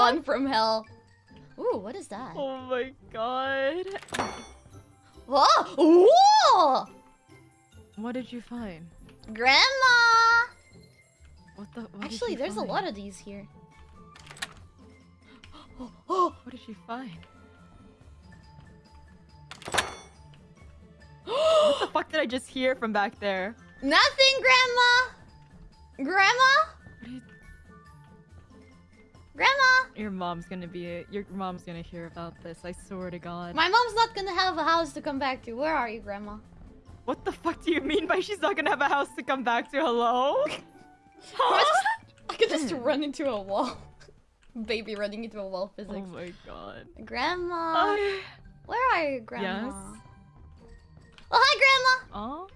Spawn from hell. Ooh, what is that? Oh my god. Whoa! Whoa! What did you find? Grandma! What the? What Actually, you there's a lot of these here. Oh, What did she find? what the fuck did I just hear from back there? Nothing, Grandma! Grandma? What are you- Grandma? Your mom's gonna be. Your mom's gonna hear about this. I swear to God. My mom's not gonna have a house to come back to. Where are you, Grandma? What the fuck do you mean by she's not gonna have a house to come back to? Hello? I could just run into a wall. Baby running into a wall oh physics. my god. Grandma? I- Where are you, Grandma? Yes? Oh, hi, Grandma! Oh?